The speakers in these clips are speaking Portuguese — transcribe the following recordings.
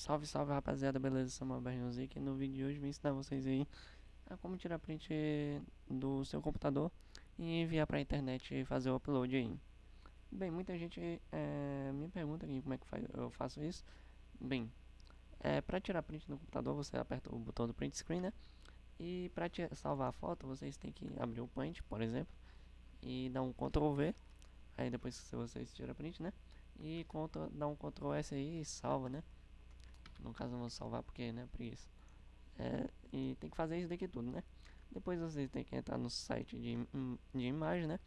Salve, salve rapaziada, beleza? Samuel Berrinhozinho aqui no vídeo de hoje vim ensinar vocês aí a como tirar print do seu computador e enviar pra internet e fazer o upload aí. Bem, muita gente é, me pergunta aqui como é que eu faço isso. Bem, é, pra tirar print no computador você aperta o botão do print screen, né? E pra salvar a foto vocês têm que abrir o Paint, por exemplo, e dar um Ctrl V. Aí depois que vocês tiram print, né? E dá um Ctrl S aí e salva, né? No caso não vou salvar porque, né, preguiça. É, e tem que fazer isso daqui tudo, né? Depois vocês tem que entrar no site de, de imagem, né?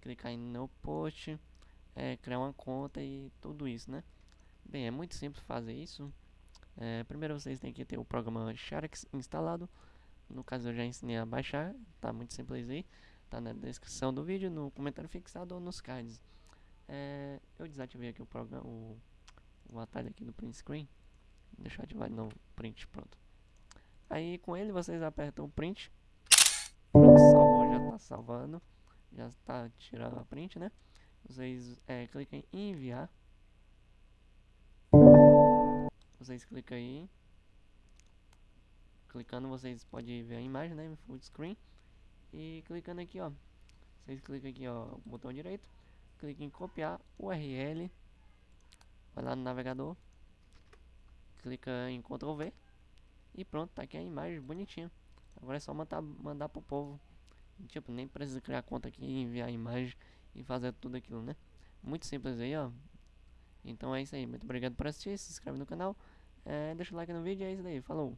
Clicar em no post, é, criar uma conta e tudo isso, né? Bem, é muito simples fazer isso. É, primeiro vocês têm que ter o programa Sharks instalado. No caso eu já ensinei a baixar, tá muito simples aí. Tá na descrição do vídeo, no comentário fixado ou nos cards. É, eu desativei aqui o programa, o, o atalho aqui do print screen. Deixa eu ativar de novo print, pronto. Aí com ele vocês apertam print. Salvou, já tá salvando. Já está tirando a print, né? Vocês é, clicam em enviar. Vocês clicam aí. Clicando vocês podem ver a imagem, né? Full screen. E clicando aqui, ó. Vocês clicam aqui, ó, botão direito. Clique em copiar URL. Vai lá no navegador clica em Ctrl V e pronto, tá aqui a imagem bonitinha. Agora é só mandar, mandar pro povo. Tipo, nem precisa criar conta aqui, enviar a imagem e fazer tudo aquilo, né? Muito simples aí, ó. Então é isso aí. Muito obrigado por assistir. Se inscreve no canal. É, deixa o like no vídeo. É isso aí. Falou.